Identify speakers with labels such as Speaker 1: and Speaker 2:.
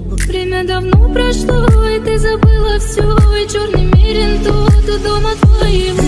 Speaker 1: Время давно прошло, и ты забыла все И черный мирен тут, у дома твоего